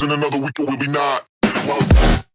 losing another week or will be not?